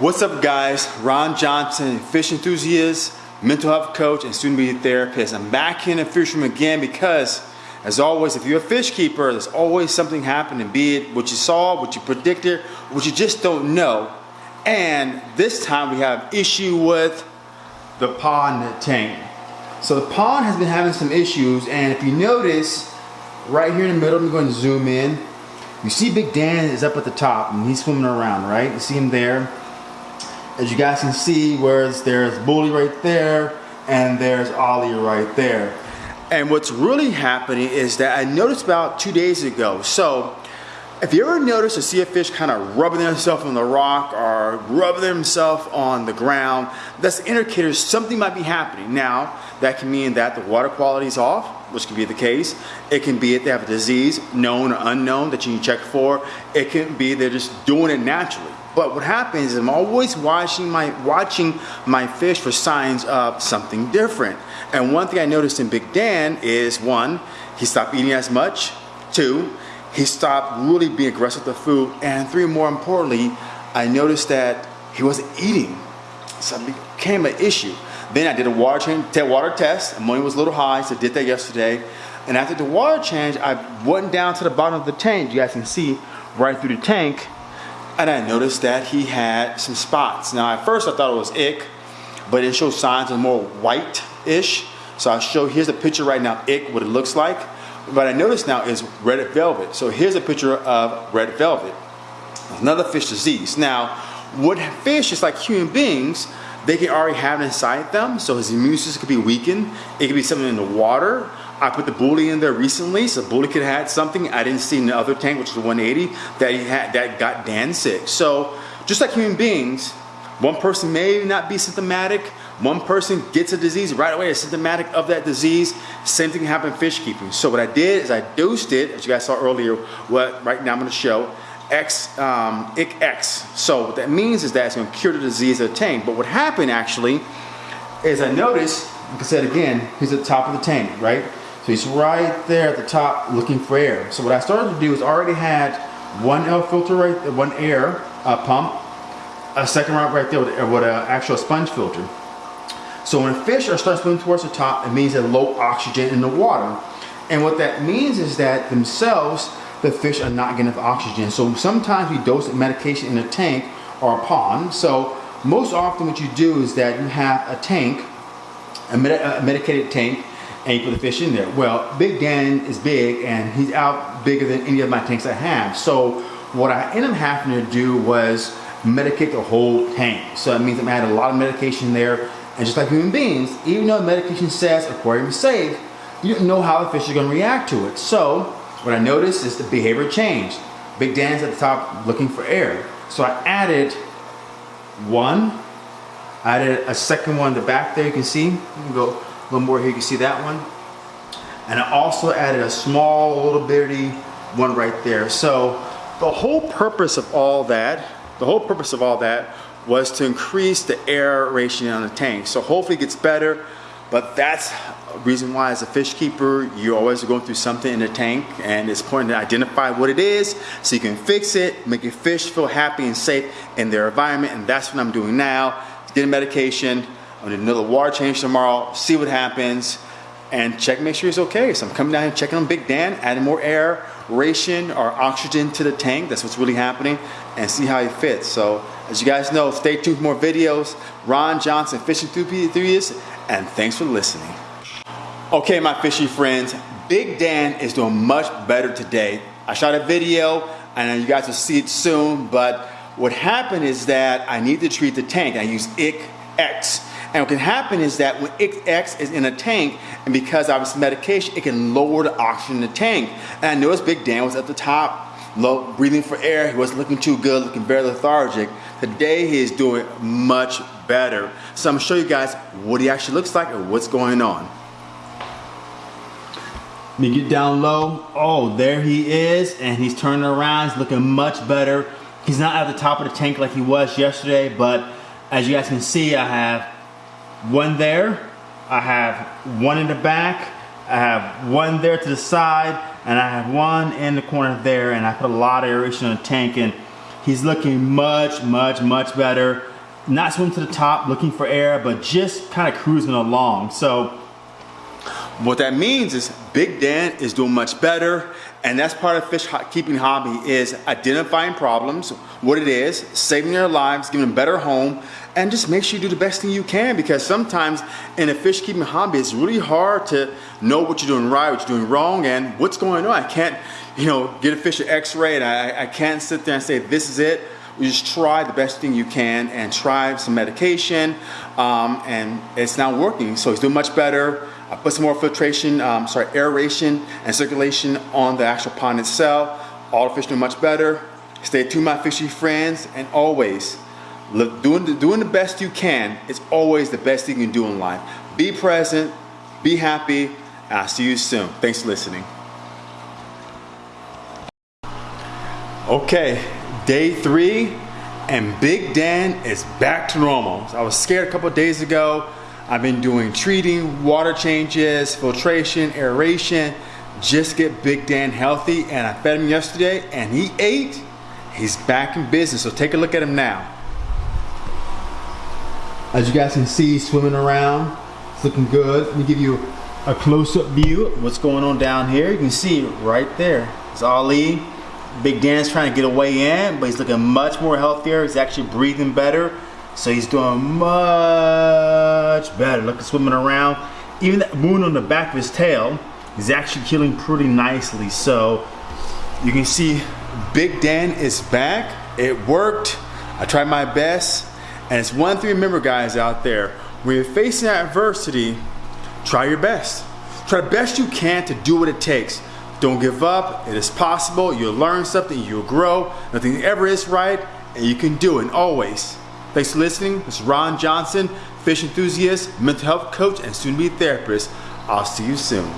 What's up guys? Ron Johnson, fish enthusiast, mental health coach, and student media therapist. I'm back in the fish room again because as always, if you're a fish keeper, there's always something happening, be it what you saw, what you predicted, what you just don't know. And this time we have issue with the pond tank. So the pond has been having some issues, and if you notice, right here in the middle, I'm going to zoom in. You see Big Dan is up at the top, and he's swimming around, right? You see him there. As you guys can see, whereas there's Bully right there, and there's Ollie right there. And what's really happening is that I noticed about two days ago. So if you ever notice or see a fish kind of rubbing themselves on the rock or rubbing themselves on the ground, that's an indicator something might be happening. Now, that can mean that the water quality is off, which can be the case. It can be that they have a disease, known or unknown, that you can check for. It can be they're just doing it naturally. But what happens is I'm always watching my watching my fish for signs of something different. And one thing I noticed in Big Dan is one, he stopped eating as much. Two, he stopped really being aggressive with the food. And three, more importantly, I noticed that he wasn't eating. So it became an issue. Then I did a water change, water test. Ammonia was a little high, so I did that yesterday. And after the water change, I went down to the bottom of the tank. You guys can see right through the tank. And I noticed that he had some spots. Now at first I thought it was ick, but it showed signs of more white-ish. So I'll show, here's a picture right now, ick, what it looks like. What I notice now is red velvet. So here's a picture of red velvet. Another fish disease. Now, what fish is like human beings, they can already have it inside them. So his immune system could be weakened. It could be something in the water. I put the bully in there recently, so bully could have had something I didn't see in the other tank, which is the 180, that he had that got Dan sick. So just like human beings, one person may not be symptomatic, one person gets a disease right away, is symptomatic of that disease. Same thing happened in fish keeping. So what I did is I dosed it, as you guys saw earlier, what right now I'm gonna show, X, um, X. So what that means is that it's gonna cure the disease of the tank. But what happened actually is I noticed, like I said again, he's at the top of the tank, right? So he's right there at the top looking for air. So what I started to do is already had one L filter right one air uh, pump, a second round right there with, with an actual sponge filter. So when fish are starting swimming towards the top, it means they're low oxygen in the water. And what that means is that themselves, the fish are not getting enough oxygen. So sometimes we dose medication in a tank or a pond. So most often what you do is that you have a tank, a, med a medicated tank, and you put the fish in there. Well, Big Dan is big and he's out bigger than any of my tanks I have. So what I ended up having to do was medicate the whole tank. So that means I'm adding a lot of medication there and just like human beings, even though medication says aquarium is safe, you don't know how the fish are going to react to it. So what I noticed is the behavior changed. Big Dan's at the top looking for air. So I added one, I added a second one in the back there, you can see. Go a little more here, you can see that one. And I also added a small little bitty one right there. So the whole purpose of all that, the whole purpose of all that was to increase the air ratio on the tank. So hopefully it gets better, but that's a reason why as a fish keeper, you're always going through something in the tank and it's important to identify what it is so you can fix it, make your fish feel happy and safe in their environment. And that's what I'm doing now. Getting medication, I'm gonna do another water change tomorrow, see what happens and check, make sure it's okay. So I'm coming down here checking on Big Dan, adding more air, ration or oxygen to the tank. That's what's really happening and see how he fits. So as you guys know, stay tuned for more videos. Ron Johnson, Fishing Enthusiast, and thanks for listening. Okay, my fishy friends, Big Dan is doing much better today. I shot a video, and you guys will see it soon, but what happened is that I need to treat the tank. I use IC X. And what can happen is that when X is in a tank, and because I was medication, it can lower the oxygen in the tank. And I noticed Big Dan was at the top, low, breathing for air. He wasn't looking too good, looking very lethargic. Today he is doing much better. So I'm gonna show you guys what he actually looks like and what's going on. Let me get down low. Oh, there he is, and he's turning around. He's looking much better. He's not at the top of the tank like he was yesterday, but as you guys can see, I have one there, I have one in the back, I have one there to the side, and I have one in the corner there, and I put a lot of aeration in the tank, and He's looking much, much, much better. Not swimming to the top, looking for air, but just kind of cruising along. So what that means is Big Dan is doing much better and that's part of fish keeping hobby is identifying problems, what it is, saving their lives, giving them a better home, and just make sure you do the best thing you can because sometimes in a fish keeping hobby, it's really hard to know what you're doing right, what you're doing wrong, and what's going on. I can't, you know, get a fish an x-ray and I, I can't sit there and say, this is it. You just try the best thing you can and try some medication, um, and it's not working. So he's doing much better. I put some more filtration, um, sorry, aeration and circulation on the actual pond itself. All the fish doing much better. Stay tuned, my fishy friends, and always look, doing the, doing the best you can is always the best thing you can do in life. Be present, be happy, and I'll see you soon. Thanks for listening. Okay, day three, and Big Dan is back to normal. I was scared a couple days ago. I've been doing treating, water changes, filtration, aeration, just get Big Dan healthy. And I fed him yesterday and he ate. He's back in business. So take a look at him now. As you guys can see, swimming around. It's looking good. Let me give you a close-up view of what's going on down here. You can see right there. It's Ali. Big Dan's trying to get away in, but he's looking much more healthier. He's actually breathing better. So he's doing much better. Look at swimming around. Even that wound on the back of his tail is actually healing pretty nicely. So you can see Big Dan is back. It worked. I tried my best. And it's one thing to remember guys out there. When you're facing adversity, try your best. Try the best you can to do what it takes. Don't give up. It is possible. You'll learn something. You'll grow. Nothing ever is right. And you can do it. Always Thanks for listening. This is Ron Johnson, fish enthusiast, mental health coach, and soon to be therapist. I'll see you soon.